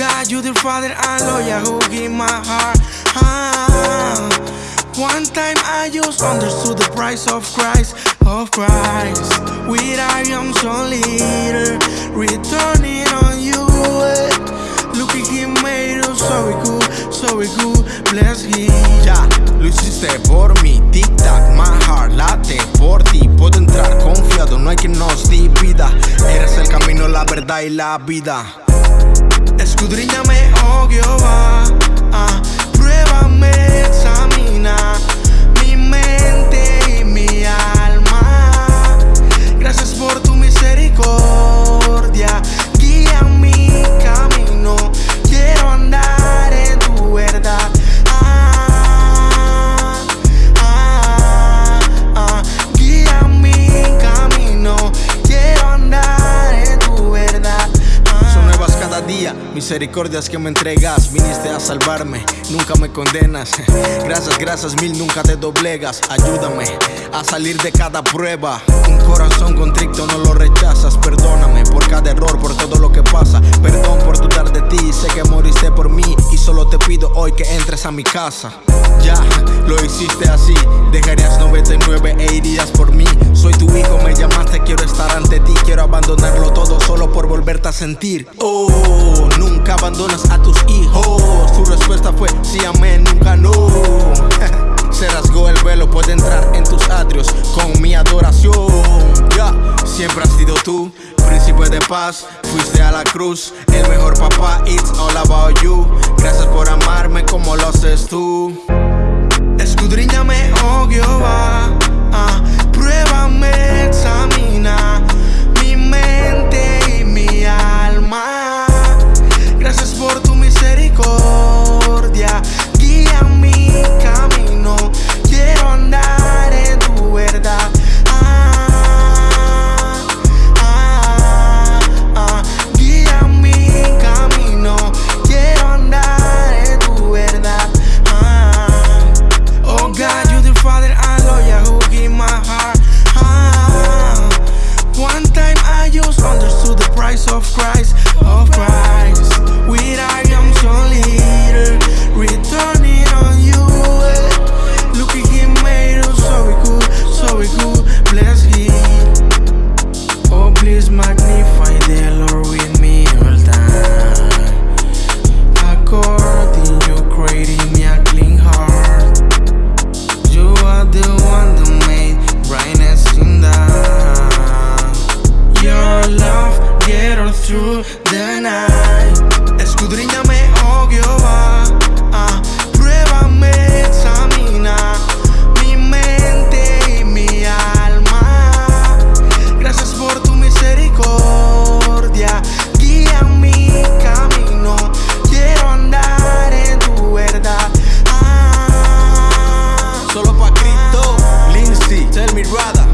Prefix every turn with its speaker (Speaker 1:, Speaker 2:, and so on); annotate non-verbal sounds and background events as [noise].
Speaker 1: God, you the father and lawyer who give my heart. Ah. One time I just understood the price of Christ, of Christ. With our young son leader, returning on you. Look at him made us so we cool, so we cool. Bless him. Ya,
Speaker 2: lo hiciste por mí, tic tac, my heart late por ti. Puedo entrar confiado, no hay quien nos divida. Eres el camino, la verdad y la vida.
Speaker 1: Escudriñame, oh Jehová, ah, pruébame, examina
Speaker 2: misericordias que me entregas. Viniste a salvarme, nunca me condenas. [laughs] Gracias, gracias mil, nunca te doblegas. Ayúdame a salir de cada prueba. Un corazón contrito no lo rechazas. Perdóname por cada error, por todo lo que pasa. Perdón por dudar de ti, sé que moriste por mí. Y solo te pido hoy que entres a mi casa. Ya, lo hiciste así. Dejarías 99 e irías por mí. Soy sentir. Oh, nunca abandonas a tus hijos. Tu respuesta fue sí, amén, nunca no. [laughs] Se rasgó el velo, puede entrar en tus atrios con mi adoración. Ya, siempre has sido tú, príncipe de paz. Fuiste a la cruz, el mejor papá. It's all about you. Gracias por amarme como lo haces tú.
Speaker 1: Escudriñame, oh pruébame, Millions under the price of Christ, of Christ. through the night. Escudriñame, oh Jehová. Ah, pruébame, examina Mi mente y mi alma. Gracias por tu misericordia. Guía mi camino. Quiero andar en tu verdad. Ah. Solo para Cristo,
Speaker 2: Lindsay, Tell Me Rada